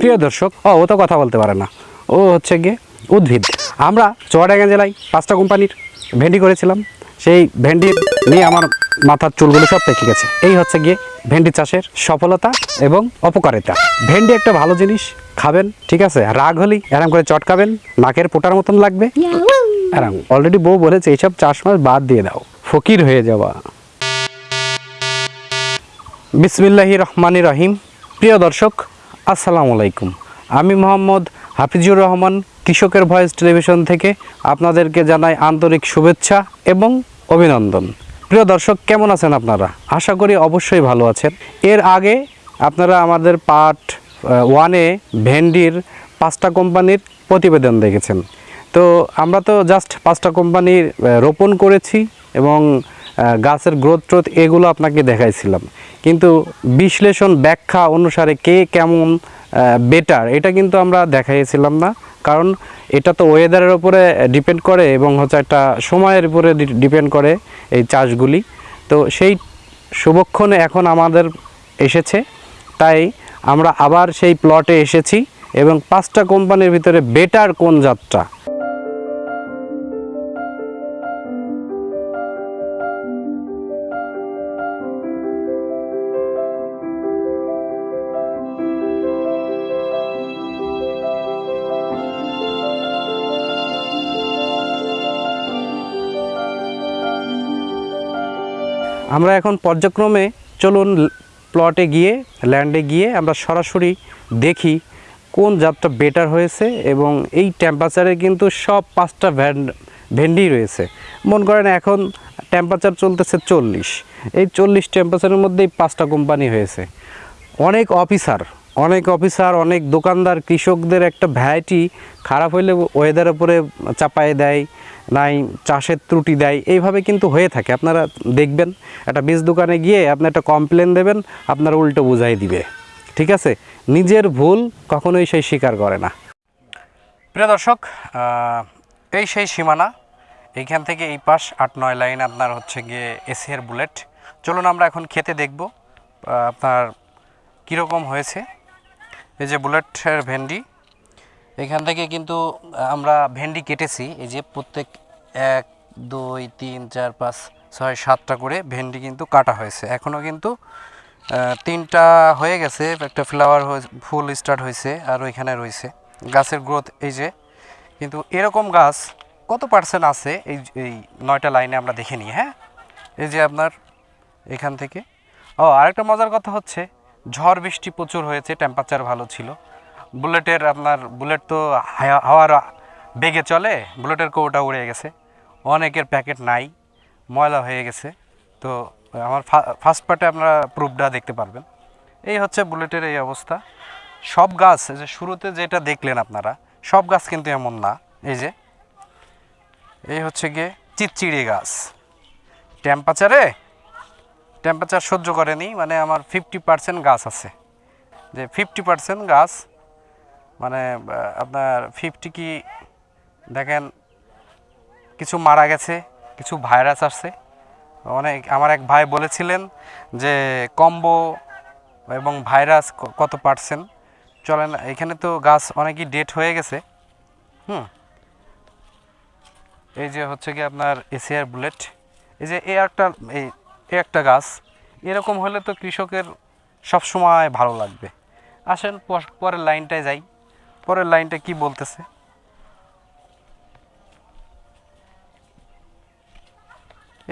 প্রিয় দর্শক, ও ও তো কথা বলতে পারে না। ও হচ্ছে গিয়ে উদ্ভিদ। আমরা চুয়াডাঙ্গা জেলায় পাঁচটা কোম্পানির ভেন্ডি করেছিলাম। সেই ভেন্ডি নিয়ে আমার মাথার চুলগুলো সব পেকে গেছে। এই হচ্ছে গিয়ে ভেন্ডি চাষের সফলতা এবং অপকারিতা। ভেন্ডি একটা ভালো জিনিস, খাবেন, ঠিক আছে? রাগ হলেই এরম করে চটকাবেন, নাকের পোটার মতন লাগবে। এরম অলরেডি বউ বলেছে, এইসব চাষবাস বাদ দিয়ে দাও, ফকির হয়ে যাওয়া। বিসমিল্লাহি রহমানি রহিম। প্রিয় দর্শক আসসালামু আলাইকুম। আমি মোহাম্মদ হাফিজুর রহমান, কৃষকের ভয়েস টেলিভিশন থেকে আপনাদেরকে জানাই আন্তরিক শুভেচ্ছা এবং অভিনন্দন। প্রিয় দর্শক, কেমন আছেন আপনারা? আশা করি অবশ্যই ভালো আছেন। এর আগে আপনারা আমাদের পার্ট ওয়ানে ভেন্ডির পাঁচটা কোম্পানির প্রতিবেদন দেখেছেন। তো আমরা তো জাস্ট পাঁচটা কোম্পানির রোপণ করেছি এবং গাছের গ্রোথ ট্রোথ এগুলো আপনাকে দেখাইছিলাম। কিন্তু বিশ্লেষণ ব্যাখ্যা অনুসারে কে কেমন বেটার এটা কিন্তু আমরা দেখাইছিলাম না। কারণ এটা তো ওয়েদারের উপরে ডিপেন্ড করে এবং হচ্ছে একটা সময়ের উপরে ডিপেন্ড করে এই চাষগুলি। তো সেই শুভক্ষণে এখন আমাদের এসেছে। তাই আমরা আবার সেই প্লটে এসেছি এবং পাঁচটা কোম্পানির ভিতরে বেটার কোন জাতটা? আমরা এখন পর্যায়ক্রমে চলুন প্লটে গিয়ে ল্যান্ডে গিয়ে আমরা সরাসরি দেখি কোন জাতটা বেটার হয়েছে এবং এই টেম্পারেচারে কিন্তু সব পাঁচটা ভ্যান ভেন্ডি রয়েছে। মন করেন এখন টেম্পারেচার চলতেছে চল্লিশ। এই চল্লিশ টেম্পারেচারের মধ্যেই পাঁচটা কোম্পানি হয়েছে। অনেক অফিসার অনেক অফিসার অনেক দোকানদার, কৃষকদের একটা ভ্যারাইটি খারাপ হইলে ওয়েদার উপরে চাপায় দেয়। নাই, চাষের ত্রুটি দেয়, এইভাবে কিন্তু হয়ে থাকে। আপনারা দেখবেন, একটা বীজ দোকানে গিয়ে আপনি একটা কমপ্লেন দেবেন, আপনার উল্টো বুঝাই দিবে। ঠিক আছে? নিজের ভুল কখনোই সেই স্বীকার করে না। প্রিয় দর্শক এই সেই সীমানা, এইখান থেকে এই পাশ আট নয় লাইন আপনার হচ্ছে গিয়ে এসিয়ার বুলেট। চলুন আমরা এখন খেতে দেখব আপনার কীরকম হয়েছে। এই যে বুলেটের ভেন্ডি এখান থেকে কিন্তু আমরা ভেন্ডি কেটেছি। এই যে প্রত্যেক এক, দুই, তিন, চার, পাঁচ, ছয়, সাতটা করে ভেন্ডি কিন্তু কাটা হয়েছে। এখনও কিন্তু তিনটা হয়ে গেছে। একটা ফ্লাওয়ার ফুল স্টার্ট হয়েছে আর ওইখানে রয়েছে। গাছের গ্রোথ এই যে, কিন্তু এরকম গাছ কত পার্সেন্ট আছে? এই এই নয়টা লাইনে আমরা দেখে নিই হ্যাঁ? এই যে আপনার, এখান থেকে। ও, আরেকটা মজার কথা হচ্ছে, ঝড় বৃষ্টি প্রচুর হয়েছে টেম্পারেচার ভালো ছিল। বুলেটের আপনার বুলেট তো হাওয়ার বেগে চলে, বুলেটের কৌটা উড়ে গেছে। অনেকের প্যাকেট নাই, ময়লা হয়ে গেছে। তো আমার ফার্স্ট পার্টে আপনারা প্রুফটা দেখতে পারবেন। এই হচ্ছে বুলেটের এই অবস্থা। সব গাছ যে শুরুতে যেটা দেখলেন আপনারা, সব গাছ কিন্তু এমন না। এই যে, এই হচ্ছে গিয়ে চিচ্চিড়ি গাছ। টেম্পারেচারে টেম্পারেচার সহ্য করেনি মানে আমার ফিফটি পার্সেন্ট গাছ আছে। যে ফিফটি পার্সেন্ট গাছ মানে আপনার ফিফটি কি, দেখেন, কিছু মারা গেছে, কিছু ভাইরাস আসছে। অনেক, আমার এক ভাই বলেছিলেন যে কম্বো এবং ভাইরাস কত পার্সেন্ট চলেন, এখানে তো গাছ অনেকই ডেট হয়ে গেছে। হুম। এই যে হচ্ছে কি আপনার এসিআর বুলেট এই যে এ একটা, এই এ একটা গাছ, এরকম হলে তো কৃষকের সব সময় ভালো লাগবে। আসেন, পর- পরের লাইনটায় যাই। পরের লাইনটা কি বলতেছে?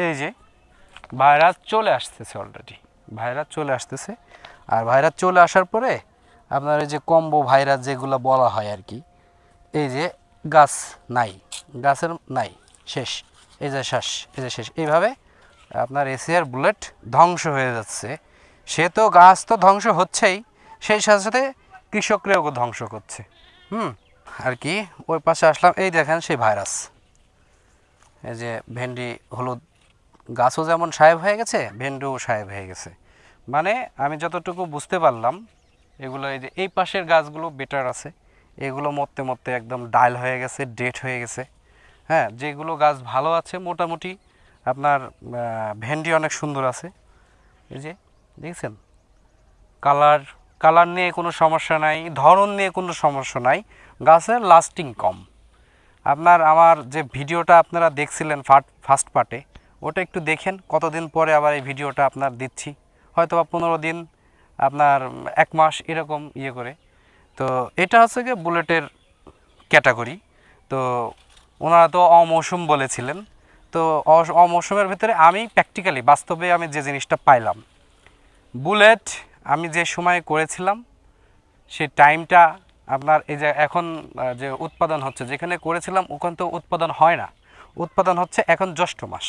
এই যে ভাইরাস চলে আসতেছে অলরেডি ভাইরাস চলে আসতেছে। আর ভাইরাস চলে আসার পরে আপনার এই যে কম্বো ভাইরাস যেগুলো বলা হয় আর কি, এই যে গাছ নাই, গাছের নাই, শেষ, এই যে শ্বাস এই যে শেষ। এইভাবে আপনার এসিআর বুলেট ধ্বংস হয়ে যাচ্ছে। সে তো গাছ তো ধ্বংস হচ্ছেই, সেই সাথে সাথে কৃষকরাও ধ্বংস করছে। হুম, আর কি, ওই পাশে আসলাম, এই দেখেন সেই ভাইরাস। এই যে ভেন্ডি, হলুদ গাছও যেমন সাহেব হয়ে গেছে, ভেন্ডিও সাহেব হয়ে গেছে। মানে আমি যতটুকু বুঝতে পারলাম, এগুলো এই যে এই পাশের গাছগুলো বেটার আছে। এগুলো মরতে মরতে একদম ডাল হয়ে গেছে ডেট হয়ে গেছে। হ্যাঁ যেগুলো গাছ ভালো আছে, মোটামুটি আপনার ভেন্ডি অনেক সুন্দর আছে। এই যে, দেখছেন? কালার কালার নিয়ে কোনো সমস্যা নাই, ধরন নিয়ে কোনো সমস্যা নাই, গাছের লাস্টিং কম। আপনার আমার যে ভিডিওটা আপনারা দেখছিলেন ফার্স্ট পার্টে ওটা একটু দেখেন, কতদিন পরে আবার এই ভিডিওটা আপনার দিচ্ছি। হয়তো বা পনেরো দিন, আপনার এক মাস এরকম ইয়ে করে। তো এটা হচ্ছে গিয়ে বুলেটের ক্যাটাগরি। তো ওনারা তো অমৌসুম বলেছিলেন। তো অমৌসুমের ভিতরে আমি প্র্যাকটিক্যালি বাস্তবে আমি যে জিনিসটা পাইলাম, বুলেট আমি যে সময়ে করেছিলাম সেই টাইমটা আপনার এই যে এখন যে উৎপাদন হচ্ছে, যেখানে করেছিলাম ওখান তো উৎপাদন হয় না। উৎপাদন হচ্ছে এখন জ্যৈষ্ঠ মাস।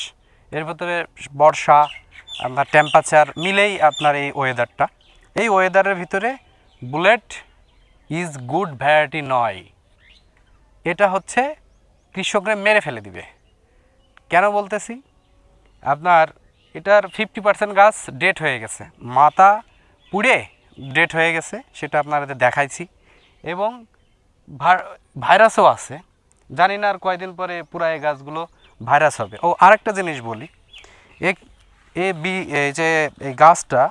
এর ভিতরে বর্ষা, আপনার টেম্পারেচার মিলেই আপনার এই ওয়েদারটা এই ওয়েদারের ভিতরে বুলেট ইজ গুড ভ্যারাইটি নয়। এটা হচ্ছে কৃষকরা মেরে ফেলে দিবে। কেন বলতেছি? আপনার এটার ফিফটি পার্সেন্ট গাছ ডেট হয়ে গেছে। মাথা পুড়ে ডেট হয়ে গেছে, সেটা আপনাদের দেখাইছি। এবং ভাইরাসও আছে। জানি না আর কয়দিন পরে পুরা এই গাছগুলো ভাইরাস হবে। ও, আরেকটা জিনিস বলি। এক এ বি এই যে এই গাছটা,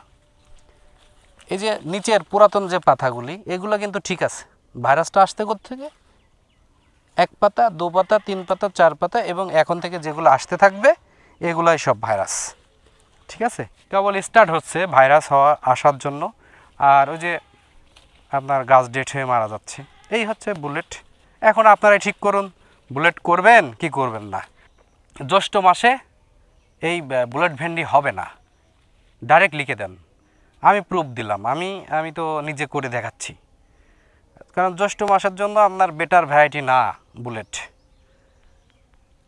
এই যে নিচের পুরাতন যে পাতাগুলি, এগুলো কিন্তু ঠিক আছে। ভাইরাসটা আসতে থেকে এক পাতা, দু পাতা, তিন পাতা, চার পাতা, এবং এখন থেকে যেগুলো আসতে থাকবে, এগুলাই সব ভাইরাস। ঠিক আছে? কেবল স্টার্ট হচ্ছে ভাইরাস হওয়া, আসার জন্য। আর ওই যে আপনার গাছ ডেট হয়ে মারা যাচ্ছে। এই হচ্ছে বুলেট এখন আপনারাই ঠিক করুন বুলেট করবেন কি করবেন না। জ্যৈষ্ঠ মাসে এই বুলেট ভেন্ডি হবে না। ডাইরেক্ট লিখে দেন। আমি প্রুফ দিলাম। আমি আমি তো নিজে করে দেখাচ্ছি। কারণ জ্যৈষ্ঠ মাসের জন্য আপনার বেটার ভ্যারাইটি না বুলেট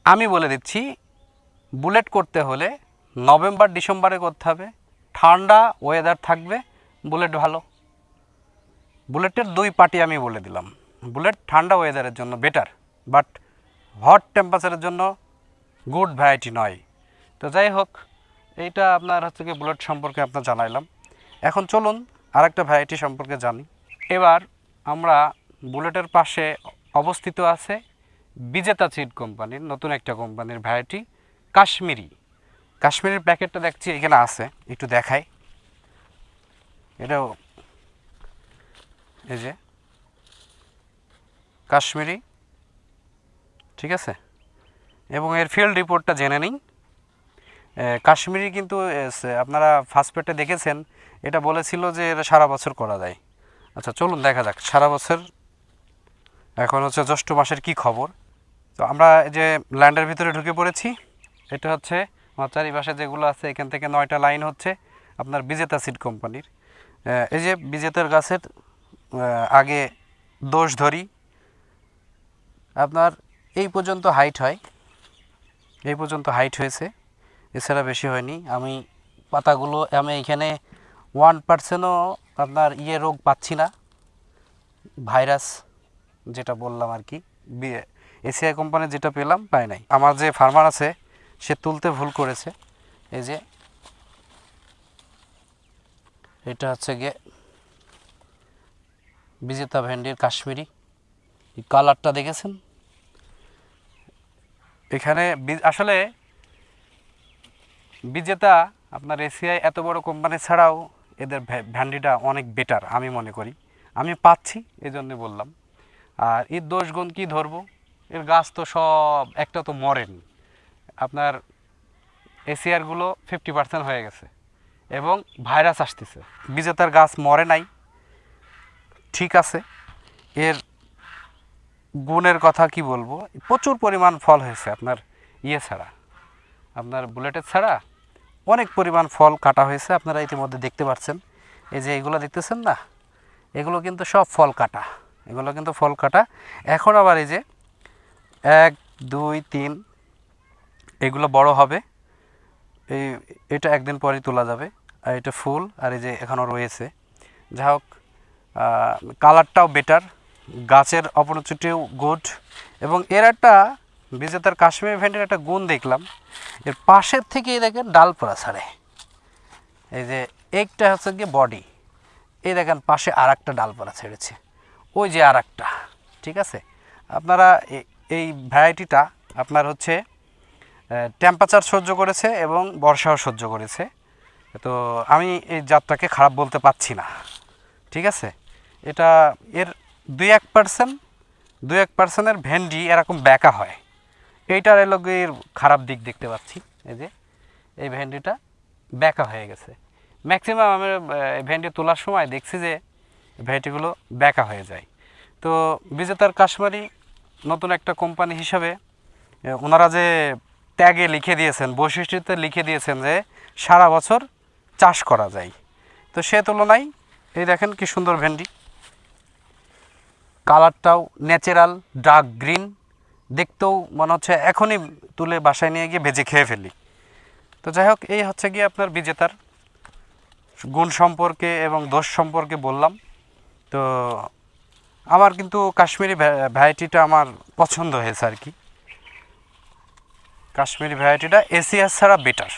আমি বলে দিচ্ছি বুলেট করতে হলে নভেম্বর, ডিসেম্বরে করতে হবে। ঠান্ডা ওয়েদার থাকবে। বুলেট ভালো। বুলেটের দুই পার্টি আমি বলে দিলাম। বুলেট ঠান্ডা ওয়েদারের জন্য বেটার বাট হট টেম্পারেচারের জন্য গুড ভ্যারাইটি নয়। তো যাই হোক, এইটা আপনার হচ্ছে কি বুলেট সম্পর্কে আপনার জানাইলাম। এখন চলুন আরেকটা ভ্যারাইটি সম্পর্কে জানি। এবার আমরা বুলেটের পাশে অবস্থিত আছে বিজেতা সিড কোম্পানির নতুন একটা কোম্পানির ভ্যারাইটি কাশ্মীরি। কাশ্মীরের প্যাকেটটা দেখছি, এখানে আছে, একটু দেখাই। এটাও এই যে, কাশ্মীরি, ঠিক আছে? এবং এর ফিল্ড রিপোর্টটা জেনে নিই কাশ্মীরি কিন্তু আপনারা ফার্স্ট পেটে দেখেছেন, এটা বলেছিল যে এটা সারা বছর করা যায়। আচ্ছা চলুন দেখা যাক, সারা বছর, এখন হচ্ছে জ্যৈষ্ঠ মাসের কি খবর? তো আমরা যে ল্যান্ডের ভিতরে ঢুকে পড়েছি, এটা হচ্ছে চারিপাশে যেগুলো আছে, এখান থেকে নয়টা লাইন হচ্ছে আপনার বিজেতা সিড কোম্পানির। এই যে বিজেতার গাছের আগে দোষ ধরি, আপনার এই পর্যন্ত হাইট হয়, এই পর্যন্ত হাইট হয়েছে, এছাড়া বেশি হয়নি। আমি পাতাগুলো, আমি এখানে ওয়ান পার্সেন্টও আপনার ইয়ে রোগ পাচ্ছি না, ভাইরাস যেটা বললাম আর কি এসিআই কোম্পানির যেটা পেলাম, পাই নাই। আমার যে ফার্মার আছে সে তুলতে ভুল করেছে। এই যে, এটা হচ্ছে গিয়ে বিজেতা ভেন্ডির কাশ্মীরি। এই কালারটা দেখেছেন? এখানে আসলে বিজেতা আপনার এসিআই এত বড় কোম্পানি ছাড়াও এদের ভ্যা- ভ্যান্ডিটা অনেক বেটার আমি মনে করি। আমি পাচ্ছি এই জন্যে বললাম। আর এর দোষ গুণ কী ধরবো? এর গাছ তো সব, একটা তো মরেন। আপনার এসিআরগুলো ফিফটি পার্সেন্ট হয়ে গেছে এবং ভাইরাস আসতেছে। বিজেতার গাছ মরে নাই, ঠিক আছে। এর গুণের কথা কি বলব? প্রচুর পরিমাণ ফল হয়েছে আপনার ইয়ে ছাড়া। আপনার বুলেটের ছাড়া অনেক পরিমাণ ফল কাটা হয়েছে, আপনারা ইতিমধ্যে দেখতে পাচ্ছেন এই যে এগুলো দেখতেছেন না? এগুলো কিন্তু সব ফল কাটা। এগুলো কিন্তু ফল কাটা। এখন আবার এই যে এক, দুই, তিন এগুলো বড় হবে। এই, এটা একদিন পরেই তোলা যাবে। আর এটা ফুল, আর এই যে এখনও রয়েছে। যা হোক কালারটাও বেটার গাছের অপরচুটিও গুড এবং এর একটা বিজেতার কাশ্মীর ভেন্টের একটা গুণ দেখলাম। এর পাশের থেকেই দেখেন ডাল পড়া ছাড়ে। এই যে একটা হচ্ছে গিয়ে বডি এই দেখেন পাশে আর একটা ডালপালা ছেড়েছে। ওই যে আর ঠিক আছে? আপনারা এই ভ্যারাইটিটা আপনার হচ্ছে টেম্পারেচার সহ্য করেছে এবং বর্ষাও সহ্য করেছে। তো আমি এই জাতটাকে খারাপ বলতে পারছি না, ঠিক আছে? এটা এর দুই এক পার্সেন্ট দুই এক পার্সেন্টের ভেন্ডি এরকম ব্যাকা হয়। এইটার এর খারাপ দিক দেখতে পাচ্ছি, এই যে, এই ভেন্ডিটা ব্যাকা হয়ে গেছে। ম্যাক্সিমাম আমি ভেন্ডি তোলার সময় দেখছি যে ভেন্ডিগুলো ব্যাকা হয়ে যায়। তো বিজেতার কাশ্মীরি নতুন একটা কোম্পানি হিসাবে ওনারা যে ট্যাগে লিখে দিয়েছেন, বৈশিষ্ট্যতে লিখে দিয়েছেন যে সারা বছর চাষ করা যায়। তো সে তুলনায়, এই দেখেন কি সুন্দর ভেন্ডি। কালারটাও ন্যাচারাল, ডার্ক গ্রিন। দেখতেও মনে হচ্ছে এখনই তুলে বাসায় নিয়ে গিয়ে ভেজে খেয়ে ফেলি। তো যাই হোক, এই হচ্ছে গিয়ে আপনার বিজেতার গুণ সম্পর্কে এবং দোষ সম্পর্কে বললাম। তো আমার কিন্তু কাশ্মীরি ভ্যারাইটিটা আমার পছন্দ হয়েছে আর কি। কাশ্মীরি ভ্যারাইটিটা এসিয়াস ছাড়া বেটার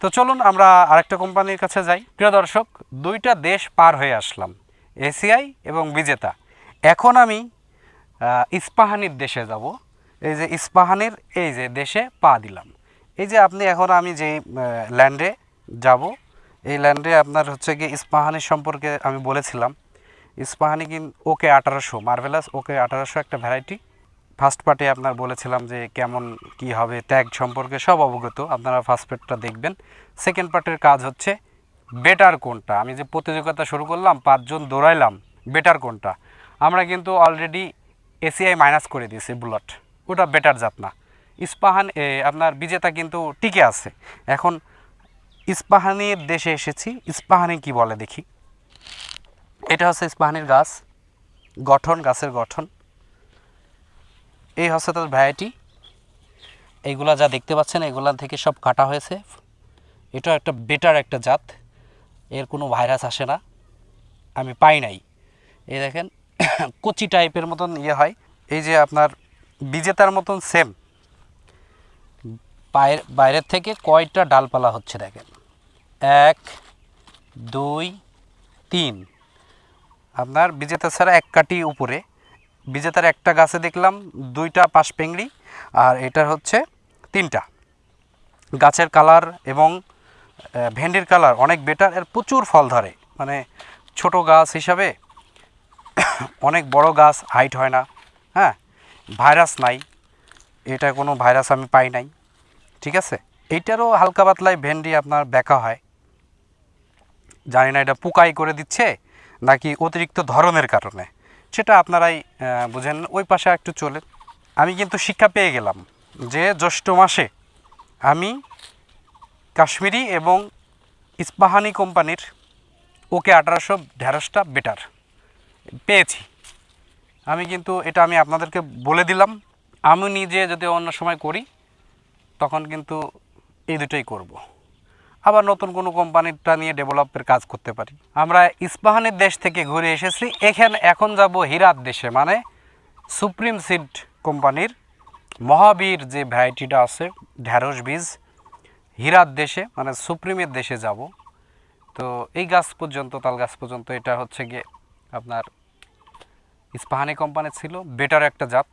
তো চলুন আমরা আরেকটা কোম্পানির কাছে যাই। প্রিয় দর্শক, দুইটা দেশ পার হয়ে আসলাম এসিআই এবং বিজেতা। এখন আমি ইস্পাহানির দেশে যাব। এই যে ইস্পাহানির, এই যে দেশে পা দিলাম। এই যে আপনি, এখন আমি যে ল্যান্ডে যাব, এই ল্যান্ডে আপনার হচ্ছে কি ইস্পাহানির সম্পর্কে আমি বলেছিলাম। ইস্পাহানি কিন ওকে আঠারোশো মার্ভেলাস ওকে আঠারোশো একটা ভ্যারাইটি ফার্স্ট পার্টে আপনার বলেছিলাম যে কেমন কি হবে ট্যাগ সম্পর্কে সব অবগত, আপনারা ফার্স্ট পার্টটা দেখবেন। সেকেন্ড পার্টের কাজ হচ্ছে বেটার কোনটা? আমি যে প্রতিযোগিতা শুরু করলাম, পাঁচজন দৌড়াইলাম বেটার কোনটা? আমরা কিন্তু অলরেডি এসিআই মাইনাস করে দিয়েছি বুলেট ওটা বেটার জাত না। ইস্পাহান আপনার বিজেতা কিন্তু টিকে আছে। এখন ইস্পাহানির দেশে এসেছি, ইস্পাহানি কি বলে দেখি। এটা হচ্ছে ইস্পাহানির গাছ, গঠন, গাছের গঠন। এই হচ্ছে তার ভ্যারাইটি এইগুলা যা দেখতে পাচ্ছেন এগুলা থেকে সব কাটা হয়েছে। এটা একটা বেটার একটা জাত। এর কোনো ভাইরাস আসে না। আমি পাই নাই। এই দেখেন, কচি টাইপের মতন ইয়ে হয়। এই যে আপনার বিজেতার মতন সেম বাইরে, বাইরের থেকে কয়টা ডালপালা হচ্ছে দেখেন? এক, দুই, তিন। আপনার বিজেতা ছাড়া এক কাটি উপরে। বিজেতার একটা গাছে দেখলাম দুইটা পাশ পেংড়ি আর এটার হচ্ছে তিনটা। গাছের কালার এবং ভেন্ডির কালার অনেক বেটার, এর প্রচুর ফল ধরে। মানে ছোট গাছ হিসাবে অনেক বড় গাছ, হাইট হয় না। হ্যাঁ ভাইরাস নাই। এটা কোনো ভাইরাস আমি পাই নাই। ঠিক আছে? এইটারও হালকা পাতলায় ভেন্ডি আপনার ব্যাকা হয়। জানি না এটা পোকাই করে দিচ্ছে নাকি অতিরিক্ত ধরনের কারণে। সেটা আপনারাই বুঝেন, ওই পাশে একটু চলে আমি কিন্তু শিক্ষা পেয়ে গেলাম যে জ্যৈষ্ঠ মাসে আমি কাশ্মীরি এবং ইস্পাহানি কোম্পানির ওকে আঠারোশো ঢেঁড়সটা বেটার পেয়েছি। আমি কিন্তু এটা আমি আপনাদেরকে বলে দিলাম। আমি নিজে যদি অন্য সময় করি, তখন কিন্তু এই দুটোই করব। আবার নতুন কোনো কোম্পানিটা নিয়ে ডেভেলপের কাজ করতে পারি। আমরা ইস্পাহানের দেশ থেকে ঘুরে এসেছি, এখানে এখন যাব হীরার দেশে মানে সুপ্রিম সিড কোম্পানির মহাবীর যে ভ্যারাইটিটা আছে, ঢ্যাঁড়স বীজ হীরার দেশে মানে সুপ্রিমের দেশে যাব। তো এই গাছ পর্যন্ত, তাল গাছ পর্যন্ত, এটা হচ্ছে গিয়ে আপনার ইস্পাহানি কোম্পানি ছিল বেটার একটা জাত।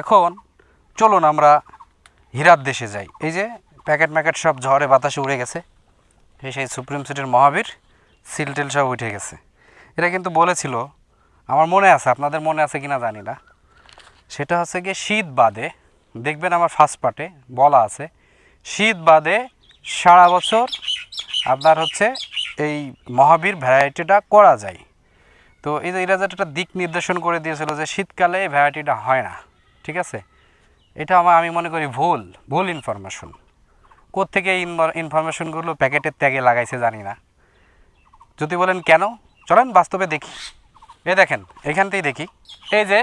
এখন চলুন আমরা হীরার দেশে যাই। এই যে প্যাকেট ম্যাকেট সব ঝড়ে বাতাসে উড়ে গেছে। এই সেই সুপ্রিম সিটির মহাবীর সিল টিল সব উঠে গেছে। এটা কিন্তু বলেছিল, আমার মনে আছে, আপনাদের মনে আছে কিনা জানি না। সেটা হচ্ছে গিয়ে শীত বাদে, দেখবেন আমার ফার্স্ট পার্টে বলা আছে, শীত বাদে সারা বছর আপনার হচ্ছে এই মহাবীর ভ্যারাইটিটা করা যায়। তো এই যে এরা একটা দিক নির্দেশন করে দিয়েছিল যে শীতকালে এই ভ্যারাইটিটা হয় না, ঠিক আছে? এটা আমার, আমি মনে করি ভুল ভুল ইনফরমেশন কোত্থেকে এই ইনফরমেশনগুলো প্যাকেটের ত্যাগে লাগাইছে জানি না। যদি বলেন কেন? চলেন বাস্তবে দেখি। এ দেখেন, এখানতেই দেখি। এই যে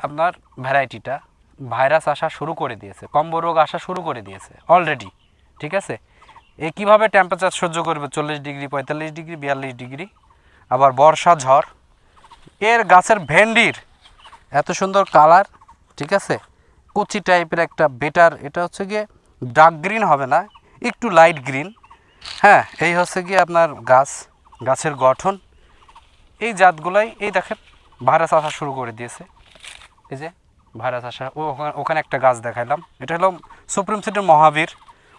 আপনার ভ্যারাইটিটা ভাইরাস আসা শুরু করে দিয়েছে, কম্ব রোগ আসা শুরু করে দিয়েছে অলরেডি ঠিক আছে? এ কীভাবে টেম্পারেচার সহ্য করবে? চল্লিশ ডিগ্রি, পঁয়তাল্লিশ ডিগ্রি, বিয়াল্লিশ ডিগ্রি, আবার বর্ষা, ঝড়। এর গাছের ভেন্ডির এত সুন্দর কালার ঠিক আছে? কচি টাইপের একটা বেটার এটা হচ্ছে গিয়ে ডার্ক গ্রিন হবে না, একটু লাইট গ্রিন হ্যাঁ এই হচ্ছে গিয়ে আপনার গাছ, গাছের গঠন। এই জাতগুলাই, এই দেখেন, ভাইরাস আসা শুরু করে দিয়েছে। এই যে, ভাইরাস আসা, ও ওখানে- একটা গাছ দেখাইলাম। এটা হলো সুপ্রিম সিটির মহাবীর।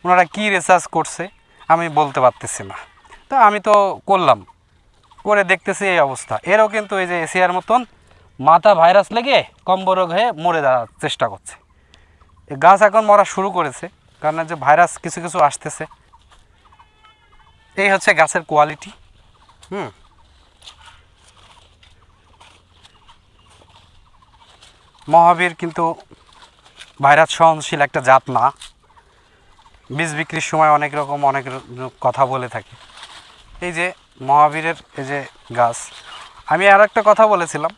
ওনারা কী রিসার্চ করছে, আমি বলতে পারতেছি না। তা আমি তো করলাম, করে দেখতেছি এই অবস্থা। এরও কিন্তু এই যে এশিয়ার মতন মাথা ভাইরাস লেগে কম্ব রোগ হয়ে মরে যাওয়ার চেষ্টা করছে। গাছ এখন মরা শুরু করেছে। কারণ যে ভাইরাস কিছু কিছু আসতেছে। এই হচ্ছে গাছের কোয়ালিটি হুম। মহাবীর কিন্তু ভাইরাস সহনশীল একটা জাত না। বীজ বিক্রির সময় অনেক রকম অনেক কথা বলে থাকে। এই যে মহাবীরের এই যে গাছ। আমি আর একটা কথা বলেছিলাম।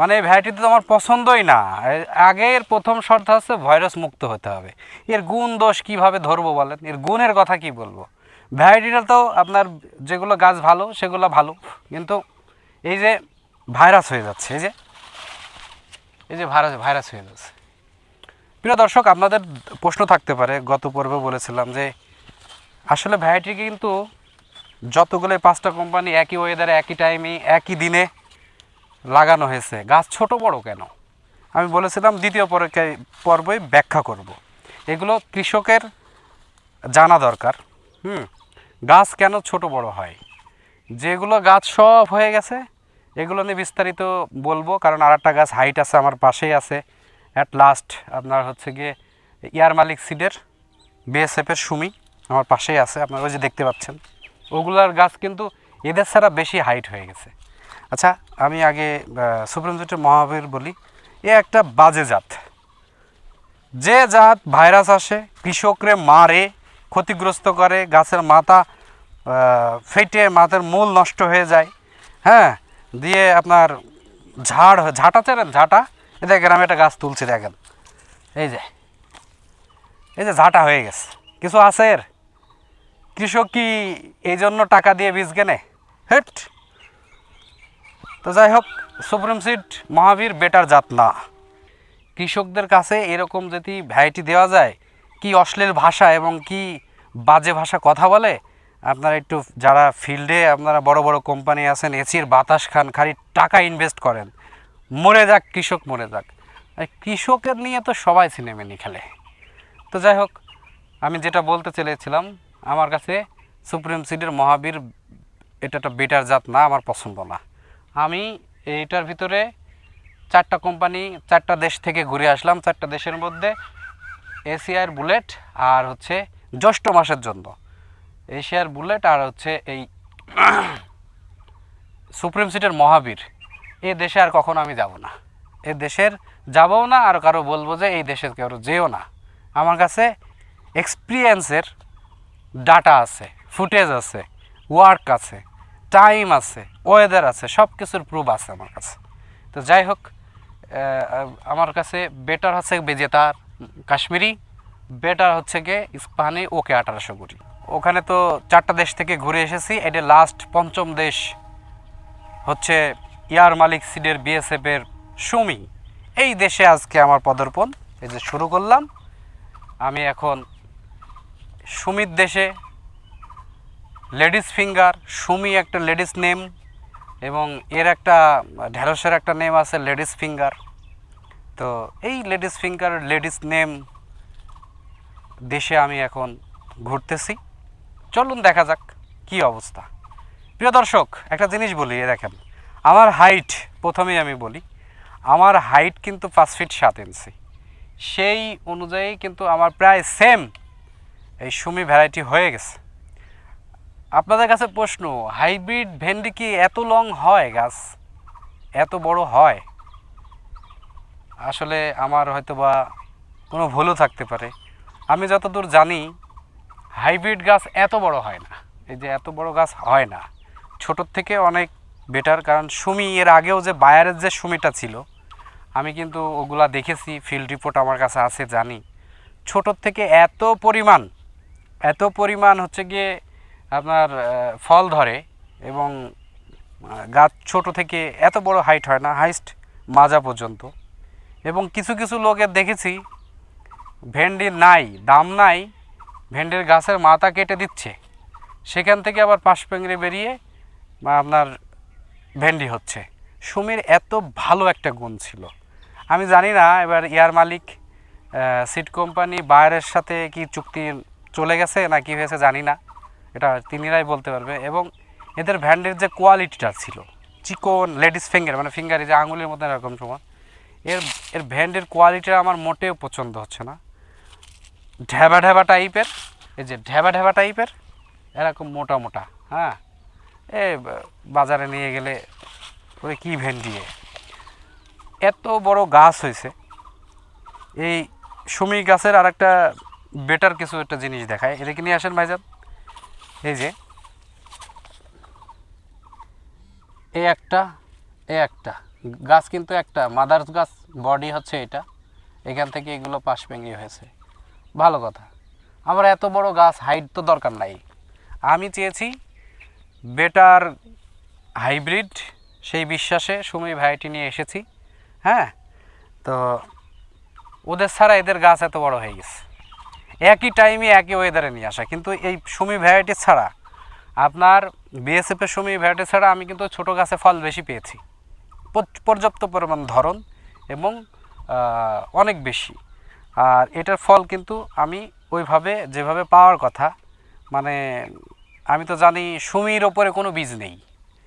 মানে এই ভ্যারাইটিতে তো আমার পছন্দই না। আগের প্রথম শর্ত হচ্ছে ভাইরাস মুক্ত হতে হবে। এর গুণ দোষ কীভাবে ধরবো বলেন? এর গুণের কথা কি বলব? ভ্যারাইটিটা তো আপনার যেগুলো গাছ ভালো, সেগুলো ভালো। কিন্তু এই যে ভাইরাস হয়ে যাচ্ছে, এই যে এই যে ভাইরাস ভাইরাস হয়ে যাচ্ছে। প্রিয় দর্শক, আপনাদের প্রশ্ন থাকতে পারে, গত পর্বে বলেছিলাম যে আসলে ভ্যারাইটি কিন্তু যতগুলো পাঁচটা কোম্পানি একই ওয়েদারে একই টাইমে একই দিনে লাগানো হয়েছে। গাছ ছোট বড় কেন? আমি বলেছিলাম দ্বিতীয় পর্বে ব্যাখ্যা করব। এগুলো কৃষকের জানা দরকার। হুম? গাছ কেন ছোট বড় হয়? যেগুলো গাছ সব হয়ে গেছে, এগুলো নিয়ে বিস্তারিত বলব, কারণ আর একটা গাছ হাইট আছে আমার পাশেই আছে। অ্যাট লাস্ট আপনার হচ্ছে গিয়ে ইয়ার মালিক সিডের বিএসএফের সুমি আমার পাশেই আছে, আপনারা ওই যে দেখতে পাচ্ছেন। ওগুলার গাছ কিন্তু এদের ছাড়া বেশি হাইট হয়ে গেছে। আচ্ছা আমি আগে সুপ্রিম কোর্টের মহাবীর বলি, এ একটা বাজে জাত। যে জাত ভাইরাস আসে, কৃষকরে মারে, ক্ষতিগ্রস্ত করে, গাছের মাথা ফেটে, মাথার মূল নষ্ট হয়ে যায় হ্যাঁ? দিয়ে আপনার ঝাড় ঝাঁটা চেনেন? ঝাঁটা? এই দেখেন, আমি একটা গাছ তুলছি, দেখেন। এই যে এই যে ঝাঁটা হয়ে গেছে। কিছু আছে এর? কৃষক কি এই জন্য টাকা দিয়ে বীজ কেনে? হেট! তো যাই হোক সুপ্রিম সিড মহাবীর বেটার জাত না কৃষকদের কাছে এরকম যদি ভ্যারাইটি দেওয়া যায়, কি অশ্লীল ভাষা এবং কি বাজে ভাষা কথা বলে? আপনারা একটু যারা ফিল্ডে আপনারা বড় বড় কোম্পানি আছেন, এসির বাতাস খান, খালি টাকা ইনভেস্ট করেন, মরে যাক, কৃষক মরে যাক। কৃষকের নিয়ে তো সবাই সিনেমেনি খেলে। তো যাই হোক আমি যেটা বলতে চেয়েছিলাম, আমার কাছে সুপ্রিম সিডের মহাবীর, এটা একটা বেটার জাত না আমার পছন্দ না। আমি এইটার ভিতরে চারটা কোম্পানি চারটা দেশ থেকে ঘুরে আসলাম। চারটা দেশের মধ্যে এশিয়ার বুলেট আর হচ্ছে জ্যৈষ্ঠ মাসের জন্য। এশিয়ার বুলেট আর হচ্ছে এই সুপ্রিম সিটের মহাবীর। এ দেশে আর কখনো আমি যাব না। এ দেশের যাবও না আর কারও বলব যে এই দেশের কেউ যেও না। আমার কাছে এক্সপিরিয়েন্সের ডাটা আছে ফুটেজ আছে ওয়ার্ক আছে টাইম আছে। ওয়েদার আছে সব কিছুর প্রুফ আছে আমার কাছে। তো যাই হোক আমার কাছে বেটার হচ্ছে বেজেতার কাশ্মীরি বেটার হচ্ছে গিয়ে ইস্পাহানি ওকে আঠারোশো কুড়ি। ওখানে তো চারটা দেশ থেকে ঘুরে এসেছি, এটা লাস্ট পঞ্চম দেশ হচ্ছে ইয়ার মালিক সিডের বিএসএফের সুমি। এই দেশে আজকে আমার পদর্পণ, এই যে শুরু করলাম। আমি এখন সুমির দেশে, লেডিস ফিঙ্গার, সুমি একটা লেডিস নেম। এবং এর একটা, ঢেঁড়সের একটা নেম আছে লেডিস ফিঙ্গার। তো এই লেডিস ফিঙ্গার, লেডিস নেম দেশে আমি এখন ঘুরতেছি। চলুন দেখা যাক কি অবস্থা। প্রিয় দর্শক, একটা জিনিস বলি, এ দেখেন, আমার হাইট প্রথমেই আমি বলি, আমার হাইট কিন্তু পাঁচ ফিট সাত ইঞ্চি সেই অনুযায়ী কিন্তু আমার প্রায় সেম এই সুমি ভ্যারাইটি হয়ে গেছে। আপনাদের কাছে প্রশ্ন, হাইব্রিড ভেন্ডি কি এত লং হয় গাছ? এত বড় হয়? আসলে আমার হয়তো বা কোনো ভুলও থাকতে পারে। আমি যতদূর জানি, হাইব্রিড গাছ এত বড় হয় না। এই যে এত বড় গাছ হয় না। ছোটোর থেকে অনেক বেটার, কারণ সুমি এর আগেও যে বায়ারের যে সুমিটা ছিল, আমি কিন্তু ওগুলা দেখেছি ফিল্ড রিপোর্ট আমার কাছে আছে, জানি। ছোটোর থেকে এত পরিমাণ এত পরিমাণ হচ্ছে গিয়ে আপনার ফল ধরে এবং গাছ ছোট থেকে এত বড় হাইট হয় না হাইস্ট মাজা পর্যন্ত। এবং কিছু কিছু লোকের দেখেছি, ভেন্ডি নাই, দাম নাই, ভেন্ডির গাছের মাথা কেটে দিচ্ছে। সেখান থেকে আবার পাশ পেংড়ে বেরিয়ে, বা আপনার ভেন্ডি হচ্ছে। সুমির এত ভালো একটা গুণ ছিল। আমি জানি না এবার ইয়ার মালিক সিট কোম্পানি বায়ারের সাথে কি চুক্তি চলে গেছে না কি হয়েছে জানি না। এটা তিনিরাই বলতে পারবে। এবং এদের ভ্যান্ডের যে কোয়ালিটিটা ছিল, চিকন, লেডিস ফিঙ্গার মানে ফিঙ্গারে যে আঙুলের মতো এরকম সময় এর এর ভ্যান্ডের কোয়ালিটি আমার মোটেও পছন্দ হচ্ছে না। ঢেবা ঢেবা টাইপের, এই যে ঢেবা ঢেবা টাইপের, এরকম মোটা মোটা হ্যাঁ? এ, বাজারে নিয়ে গেলে ওরে কী ভেন্ডি এ? এত বড় গাছ হয়েছে। এই সুমি গাছের আর একটা বেটার কিছু একটা জিনিস দেখায়। এদিকে নিয়ে আসেন ভাইজান। এই যে, এই একটা এই একটা, গাছ কিন্তু একটা মাদার গাছ বডি হচ্ছে এটা, এখান থেকে এগুলো পাশ ভেঙে হয়েছে। ভালো কথা। আমার এত বড় গাছ হাইট তো দরকার নাই। আমি চেয়েছি বেটার হাইব্রিড সেই বিশ্বাসে সময় ভাইটি নিয়ে এসেছি হ্যাঁ? তো ওদের ছাড়া এদের গাছ এত বড় হয়ে গেছে। একই টাইমে একই ওয়েদারে নিয়ে আসা। কিন্তু এই সুমি ভ্যারাইটি ছাড়া, আপনার বিএসএফের সুমি ভ্যারাইটি ছাড়া আমি কিন্তু ছোট গাছে ফল বেশি পেয়েছি। পর্যাপ্ত পরিমাণ ধরন এবং অনেক বেশি। আর এটার ফল কিন্তু আমি ওইভাবে, যেভাবে পাওয়ার কথা মানে আমি তো জানি সুমির ওপরে কোনো বীজ নেই।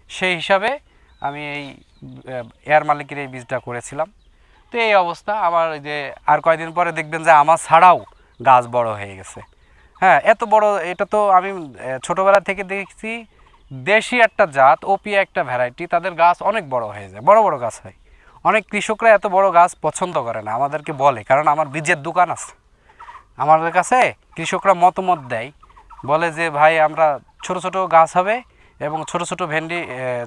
সেই হিসাবে আমি এই এয়ার মালিকের এই বীজটা করেছিলাম। তো এই অবস্থা, আমার যে আর কয়দিন পরে দেখবেন যে আমার ছাড়াও গাছ বড় হয়ে গেছে। হ্যাঁ এত বড়, এটা তো আমি ছোটবেলা থেকে দেখছি, দেশি একটা জাত ওপি একটা ভ্যারাইটি তাদের গাছ অনেক বড় হয়ে যায়, বড় বড় গাছ হয়। অনেক কৃষকরা এত বড় গাছ পছন্দ করে না, আমাদেরকে বলে, কারণ আমার বীজের দোকান আছে। আমাদের কাছে কৃষকরা মতামত দেয়, বলে যে, ভাই, আমরা ছোট ছোট গাছ হবে এবং ছোট ছোট ভেন্ডি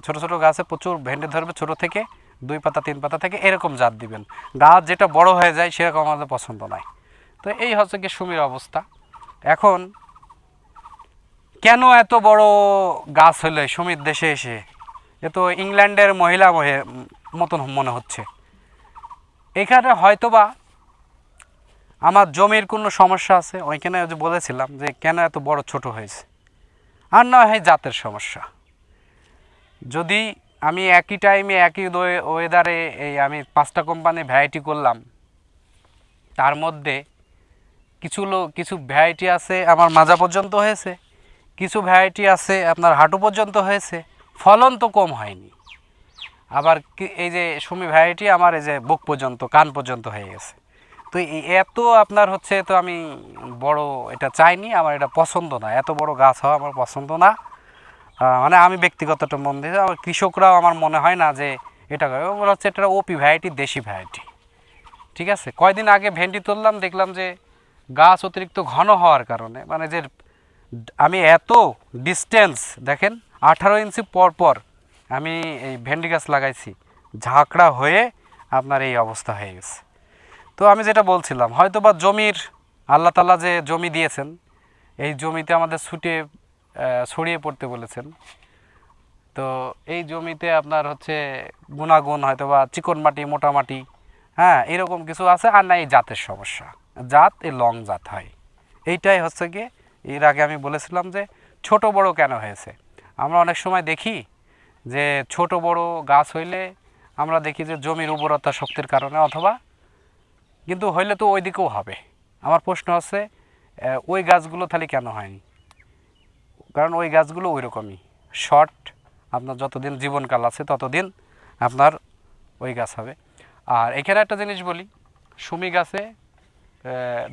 ছোট ছোট গাছে প্রচুর ভেন্ডি ধরবে ছোট থেকে, দুই পাতা, তিন পাতা থেকে, এরকম জাত দিবেন। গাছ যেটা বড় হয়ে যায়, সেরকম আমাদের পছন্দ নয় তো এই হচ্ছে কি সুমির অবস্থা। এখন কেন এত বড় গাছ হলে সুমির দেশে এসে? এ তো ইংল্যান্ডের মহিলা মহে- মতন মনে হচ্ছে। এখানে হয়তোবা আমার জমির কোনো সমস্যা আছে, ওইখানে যে বলেছিলাম যে কেন এত বড় ছোট হয়েছে। আর না হয় জাতের সমস্যা। যদি আমি একই টাইমে একই ওয়েদারে এই আমি পাঁচটা কোম্পানি ভ্যারাইটি করলাম, তার মধ্যে কিছু কিছু ভ্যারাইটি আছে আমার মাজা পর্যন্ত হয়েছে, কিছু ভ্যারাইটি আছে আপনার হাঁটু পর্যন্ত হয়েছে, ফলন তো কম হয়নি। আবার এই যে সুমি ভ্যারাইটি আমার এই যে বুক পর্যন্ত, কান পর্যন্ত হয়ে গেছে। তো এত আপনার হচ্ছে তো আমি বড় এটা চাইনি, আমার এটা পছন্দ না। এত বড় গাছ হওয়া আমার পছন্দ না। মানে আমি ব্যক্তিগতটা মন দিয়ে, আমার কৃষকরাও আমার মনে হয় না যে এটা ওগুলো হচ্ছে এটা ওপি ভ্যারাইটি দেশি ভ্যারাইটি ঠিক আছে? কয়দিন আগে ভেন্ডি তুললাম, দেখলাম যে গাছ অতিরিক্ত ঘন হওয়ার কারণে মানে যে আমি এত ডিস্টেন্স দেখেন, আঠারো ইঞ্চি পর পর আমি এই ভেন্ডি গাছ লাগাইছি, ঝাঁকড়া হয়ে আপনার এই অবস্থা হয়ে গেছে। তো আমি যেটা বলছিলাম হয়তো বা জমির, আল্লাহ তালা যে জমি দিয়েছেন, এই জমিতে আমাদের ছুটে ছড়িয়ে পড়তে বলেছেন। তো এই জমিতে আপনার হচ্ছে গুণাগুণ হয়তো বা চিকন মাটি, মোটা মাটি হ্যাঁ এরকম কিছু আছে, আর না এই জাতের সমস্যা। জাত এই লং জাত হয় এইটাই হচ্ছে গিয়ে, এর আগে আমি বলেছিলাম যে ছোট বড় কেন হয়েছে? আমরা অনেক সময় দেখি যে ছোট বড় গাছ হইলে আমরা দেখি যে জমির উর্বরতা শক্তির কারণে অথবা কিন্তু হইলে তো ওই দিকেও হবে। আমার প্রশ্ন হচ্ছে ওই গাছগুলো তাহলে কেন হয়নি? কারণ ওই গাছগুলো ওই রকমই শর্ট, আপনার যতদিন জীবনকাল আছে ততদিন আপনার ওই গাছ হবে। আর এখানে একটা জিনিস বলি, সুমি গাছে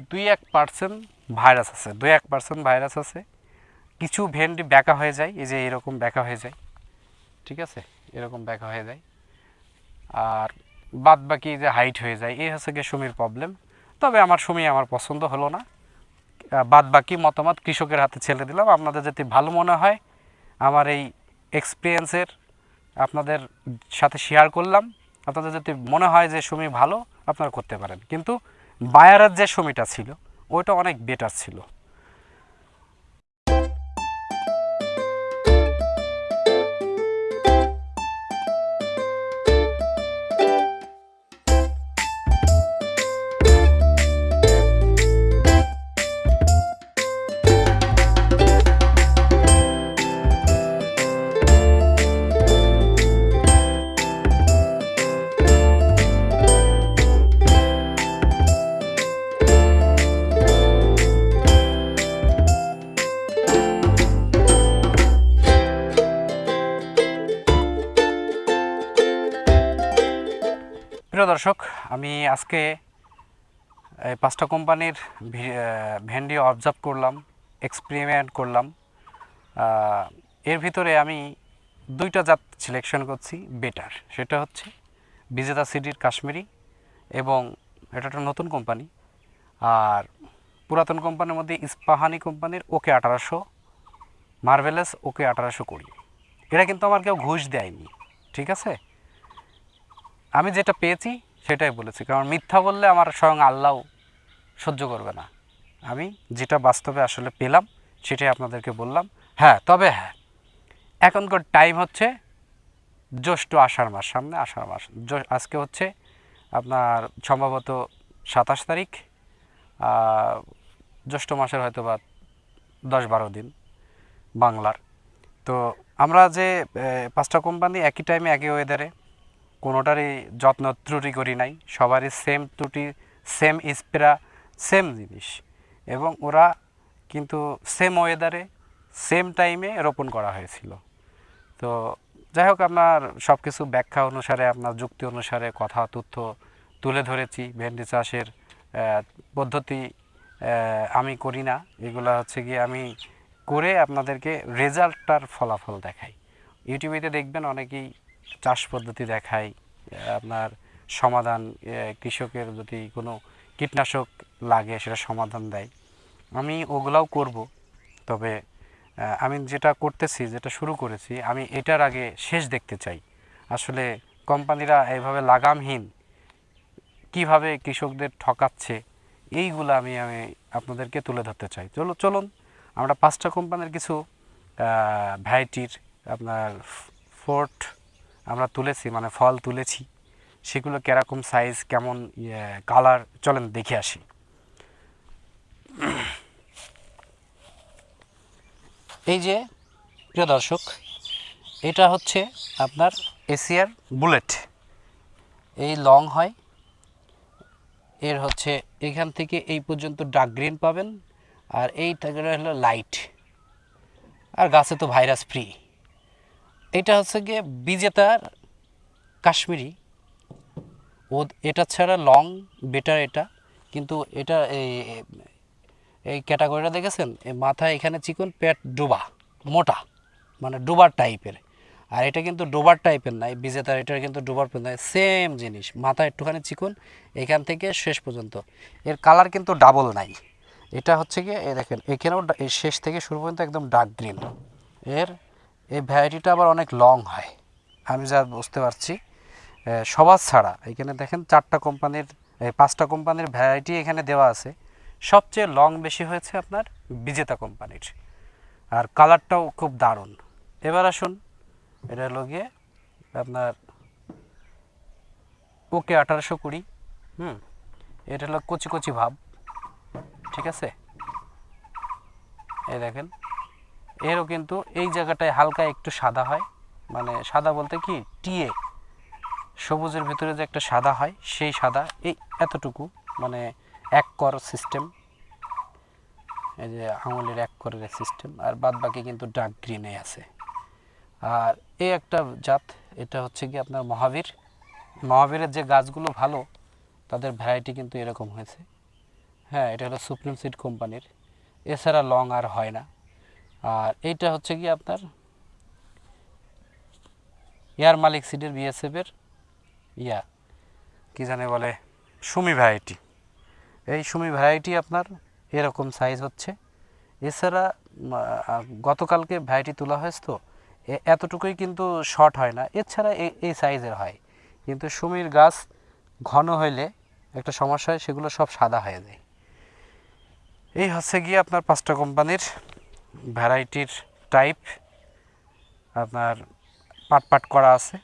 দুই এক পার্সেন্ট ভাইরাস আছে, দুই এক পার্সেন্ট ভাইরাস আছে। কিছু ভেন্ডি ব্যাকা হয়ে যায়, এই যে এরকম ব্যাকা হয়ে যায়, ঠিক আছে? এরকম ব্যাকা হয়ে যায়। আর বাদ বাকি যে হাইট হয়ে যায়, এই হচ্ছে গিয়ে সুমির প্রবলেম তবে আমার সুমি আমার পছন্দ হলো না। বাদ বাকি মতামত কৃষকের হাতে ছেড়ে দিলাম। আপনাদের যদি ভালো মনে হয়, আমার এই এক্সপিরিয়েন্সের আপনাদের সাথে শেয়ার করলাম। আপনাদের যদি মনে হয় যে সুমি ভালো, আপনারা করতে পারেন। কিন্তু বায়ারের যে সমিটা ছিল ওইটা অনেক বেটার ছিল। আমি আজকে পাঁচটা কোম্পানির ভেন্ডি অবজার্ভ করলাম এক্সপেরিমেন্ট করলাম। এর ভিতরে আমি দুইটা জাত সিলেকশন করছি বেটার সেটা হচ্ছে বিজেতা সিডির কাশ্মীরি এবং এটা একটা নতুন কোম্পানি। আর পুরাতন কোম্পানির মধ্যে ইস্পাহানি কোম্পানির ওকে আঠারোশো, মার্ভেলাস ওকে আঠারোশো কুড়ি। এটা কিন্তু আমার কেউ ঘুষ দেয়নি, ঠিক আছে? আমি যেটা পেয়েছি সেটাই বলেছি, কারণ মিথ্যা বললে আমার স্বয়ং আল্লাহ সহ্য করবে না। আমি যেটা বাস্তবে আসলে পেলাম, সেটাই আপনাদেরকে বললাম। হ্যাঁ তবে হ্যাঁ এখনকার টাইম হচ্ছে জ্যৈষ্ঠ আষাঢ় মাস, সামনে আষাঢ় মাস। আজকে হচ্ছে আপনার সম্ভবত সাতাশ তারিখ জ্যৈষ্ঠ মাসের হয়তো বা দশ বারো দিন বাংলার। তো আমরা যে পাঁচটা কোম্পানি একই টাইমে একই ওয়েদারে কোনোটারই যত্ন ত্রুটি করি নাই। সবারই সেম ত্রুটি সেম স্প্রা সেম জিনিস। এবং ওরা কিন্তু সেম ওয়েদারে সেম টাইমে রোপণ করা হয়েছিল। তো যাই হোক, আপনার সব কিছু ব্যাখ্যা অনুসারে, আপনার যুক্তি অনুসারে কথা, তথ্য তুলে ধরেছি। ভেন্ডি চাষের পদ্ধতি আমি করি না। এগুলো হচ্ছে গিয়ে আমি করে আপনাদেরকে রেজাল্টটার ফলাফল দেখাই। ইউটিউবেতে দেখবেন অনেকেই চাষ পদ্ধতি আহ, আপনার সমাধান কৃষকের যদি কোনো কীটনাশক লাগে সেটা সমাধান দেয়। আমি ওগুলাও করব তবে আমি যেটা করতেছি যেটা শুরু করেছি আমি এটার আগে শেষ দেখতে চাই। আসলে কোম্পানিরা এইভাবে লাগামহীন কীভাবে কৃষকদের ঠকাচ্ছে এইগুলো আমি আমি আপনাদেরকে তুলে ধরতে চাই। চলো চলুন আমরা পাঁচটা কোম্পানির কিছু ভ্যারাইটির আপনার ফোর্ট আমরা তুলেছি মানে ফল তুলেছি, সেগুলো কীরকম সাইজ কেমন কালার চলেন দেখে আসি। এই যে, প্রিয় দর্শক, এটা হচ্ছে আপনার এশিয়ার বুলেট। এই লং হয়। এর হচ্ছে, এখান থেকে এই পর্যন্ত ডার্ক গ্রিন পাবেন। আর এই টাকাটা হলো লাইট আর গাছে তো ভাইরাস ফ্রি এটা হচ্ছে গিয়ে বিজেতার কাশ্মীরি। ও এটা ছাড়া লং বেটার এটা। কিন্তু এটা এই ক্যাটাগরিটা দেখেছেন? মাথা এখানে চিকন, পেট ডোবা, মোটা মানে ডোবার টাইপের আর এটা কিন্তু ডোবার টাইপের নাই বিজেতার এটা কিন্তু ডোবার নয় সেম জিনিস। মাথা একটুখানি চিকন, এখান থেকে শেষ পর্যন্ত। এর কালার কিন্তু ডাবল নাই। এটা হচ্ছে এই দেখেন, এখানেও শেষ থেকে শুরু পর্যন্ত একদম ডার্ক গ্রিন এর এই ভ্যারাইটিটা আবার অনেক লং হয়। আমি যা বুঝতে পারছি সবার ছাড়া। এখানে দেখেন চারটা কোম্পানির পাঁচটা কোম্পানির ভ্যারাইটি এখানে দেওয়া আছে। সবচেয়ে লং বেশি হয়েছে আপনার বিজেতা কোম্পানির আর কালারটাও খুব দারুণ। এবার আসুন, এটা হলো গিয়ে আপনার ওকে আঠারোশো কুড়ি, হুম, এটা হলো কচি কচি ভাব, ঠিক আছে? এই দেখেন এরও কিন্তু এই জায়গাটায় হালকা একটু সাদা হয়। মানে সাদা বলতে কি? টিয়ে। সবুজের ভিতরে যে একটা সাদা হয়, সেই সাদা। এই এতটুকু। মানে এক কর সিস্টেম এই যে আঙুলের এক করের সিস্টেম আর বাদ বাকি কিন্তু ডার্ক গ্রিনে আছে। আর এই একটা জাত, এটা হচ্ছে কি আপনার মহাবীর। মহাবীরের যে গাছগুলো ভালো, তাদের ভ্যারাইটি কিন্তু এরকম হয়েছে। হ্যাঁ এটা হলো সুপ্রিম সিড কোম্পানির। এছাড়া লং আর হয় না। আর এইটা হচ্ছে কি আপনার? এয়ার মালিক সিডের বিএসএফের ইয়া। কি জানে বলে? সুমি ভ্যারাইটি এই সুমি ভ্যারাইটি আপনার এরকম সাইজ হচ্ছে। এছাড়া গতকালকে ভ্যারাইটি তোলা হয়েছে তো এতটুকুই কিন্তু শর্ট হয় না। এছাড়া এই সাইজের হয়। কিন্তু সুমির গাছ ঘন হইলে একটা সমস্যা হয়, সেগুলো সব সাদা হয়ে যায়। এই হচ্ছে গিয়ে আপনার পাঁচটা কোম্পানির ভ্যারাইটির টাইপ আপনার পাট পাট করা আছে,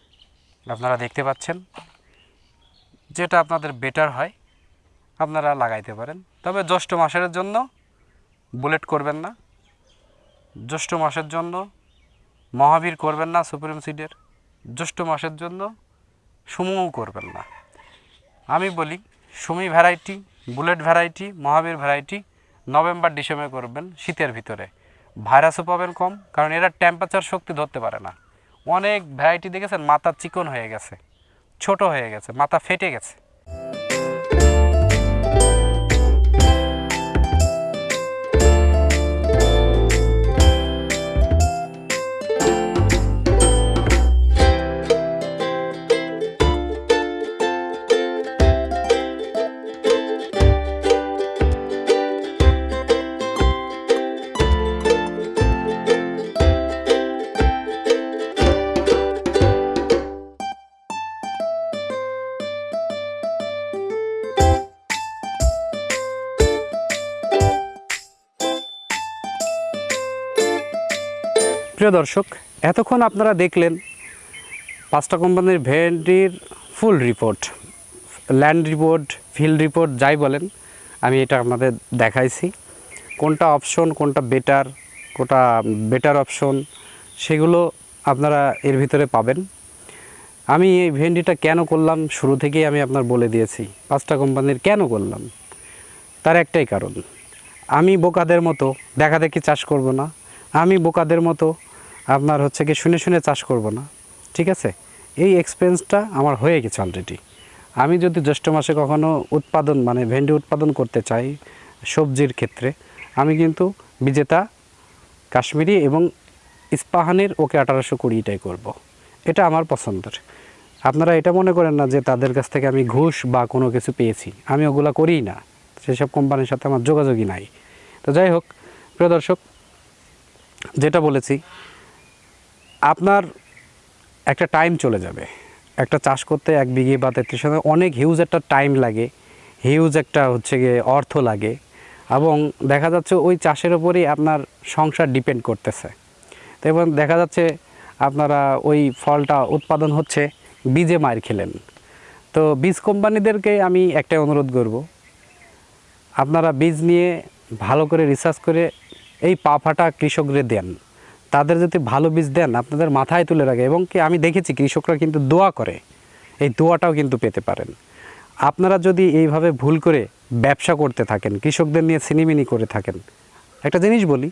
আপনারা দেখতে পাচ্ছেন। যেটা আপনাদের বেটার হয়, আপনারা লাগাইতে পারেন। তবে জ্যৈষ্ঠ মাসের জন্য বুলেট করবেন না। জ্যৈষ্ঠ মাসের জন্য মহাবীর করবেন না সুপ্রিম সিডের জ্যৈষ্ঠ মাসের জন্য সুমুও করবেন না। আমি বলি, Sumi variety bullet variety Mahavir variety November, December করবেন শীতের ভিতরে। ভাইরাসও পাবেন কম, কারণ এরা টেম্পারেচার শক্তি ধরতে পারে না। অনেক ভ্যারাইটি দেখেছেন, মাথা চিকন হয়ে গেছে, ছোট হয়ে গেছে, মাথা ফেটে গেছে। প্রিয় দর্শক, এতক্ষণ আপনারা দেখলেন পাঁচটা কোম্পানির ভেন্ডির full report land report field report যাই বলেন, আমি এটা আপনাদের দেখাইছি। কোনটা অপশন কোনটা বেটার কোনটা বেটার অপশন সেগুলো আপনারা এর ভিতরে পাবেন। আমি এই ভেন্ডিটা কেন করলাম, শুরু থেকেই আমি আপনার বলে দিয়েছি, পাঁচটা কোম্পানির কেন করলাম, তার একটাই কারণ। আমি বোকাদের মতো, দেখা দেখি চাষ করব না, আমি বোকাদের মতো আপনার হচ্ছে কি শুনে শুনে চাষ করব না, ঠিক আছে? এই এক্সপেন্সটা আমার হয়ে গেছে অলরেডি আমি যদি জ্যৈষ্ঠ মাসে কখনো উৎপাদন মানে ভেন্ডি উৎপাদন করতে চাই সবজির ক্ষেত্রে, আমি কিন্তু বিজেতা, কাশ্মীরি এবং ইস্পাহানের ওকে আঠারোশো কুড়িটাই করব। এটা আমার পছন্দের। আপনারা এটা মনে করেন না যে তাদের কাছ থেকে আমি ঘুষ বা কোনো কিছু পেয়েছি। আমি ওগুলা করিই না। সেসব কোম্পানির সাথে আমার যোগাযোগই নাই। তো যাই হোক, প্রিয় দর্শক, যেটা বলেছি আপনার একটা টাইম চলে যাবে। একটা চাষ করতে এক বিঘে বা তেত্রিশ শতাংশ অনেক হিউজ একটা টাইম লাগে। হিউজ একটা হচ্ছে গিয়ে অর্থ লাগে। এবং দেখা যাচ্ছে ওই চাষের ওপরেই আপনার সংসার ডিপেন্ড করতেছে। তো এবং দেখা যাচ্ছে আপনারা ওই ফলটা উৎপাদন হচ্ছে, বীজে মার খেলেন। তো বীজ কোম্পানিদেরকে আমি একটাই অনুরোধ করব, আপনারা বীজ নিয়ে ভালো করে রিসার্চ করে এই পা ফাটা দেন। তাদের যদি ভালো বীজ দেন, আপনাদের মাথায় তুলে রাখে। এবং কি আমি দেখেছি, কৃষকরা কিন্তু দোয়া করে। এই দোয়াটাও কিন্তু পেতে পারেন। আপনারা যদি এইভাবে ভুল করে ব্যবসা করতে থাকেন, কৃষকদের নিয়ে সিনিমিনি করে থাকেন, একটা জিনিস বলি,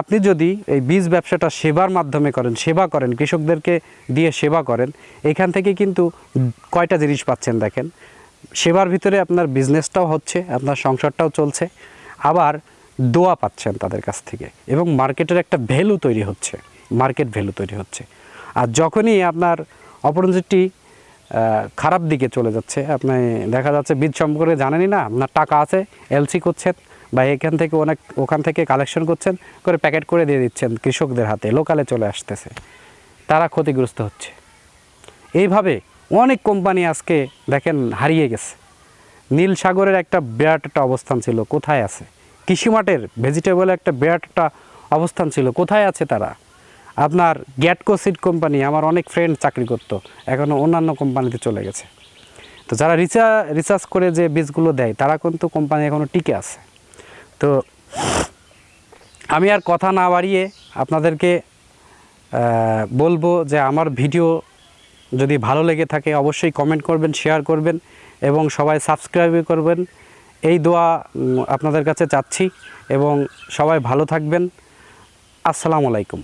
আপনি যদি এই বীজ ব্যবসাটা সেবার মাধ্যমে করেন, সেবা করেন, কৃষকদেরকে দিয়ে সেবা করেন, এখান থেকে কিন্তু কয়টা জিনিস পাচ্ছেন দেখেন। সেবার ভিতরে আপনার বিজনেসটাও হচ্ছে, আপনার সংসারটাও চলছে। আবার দোয়া পাচ্ছেন তাদের কাছ থেকে এবং মার্কেটের একটা ভ্যালু তৈরি হচ্ছে, মার্কেট ভ্যালু তৈরি হচ্ছে। আর যখনই আপনার অপরজিটটি খারাপ দিকে চলে যাচ্ছে, আপনি দেখা যাচ্ছে বীজ সম্পর্কে জানেনই না, আপনার টাকা আছে, এলসি করছেন বা এখান থেকে অনেক, ওখান থেকে কালেকশন করছেন, করে প্যাকেট করে দিয়ে দিচ্ছেন কৃষকদের হাতে, লোকালে চলে আসতেছে। তারা ক্ষতিগ্রস্ত হচ্ছে। এইভাবে অনেক কোম্পানি আজকে দেখেন হারিয়ে গেছে। নীল সাগরের একটা বিরাট একটা অবস্থান ছিল, কোথায় আছে? কৃষিমাটের ভেজিটেবলের একটা বিরাট একটা অবস্থান ছিল। কোথায় আছে তারা? আপনার গ্যাটকো সিড কোম্পানি, আমার অনেক ফ্রেন্ড চাকরি করতো এখনও অন্যান্য কোম্পানিতে চলে গেছে। তো যারা রিসা রিসার্চ করে যে বীজগুলো দেয়, তারা কিন্তু কোম্পানি এখনও টিকে আছে। তো আমি আর কথা না বাড়িয়ে আপনাদেরকে বলব যে আমার ভিডিও যদি ভালো লেগে থাকে, অবশ্যই কমেন্ট করবেন শেয়ার করবেন, এবং সবাই সাবস্ক্রাইব করবেন। এই দোয়া আপনাদের কাছে চাচ্ছি এবং সবাই ভালো থাকবেন। আসসালামু আলাইকুম।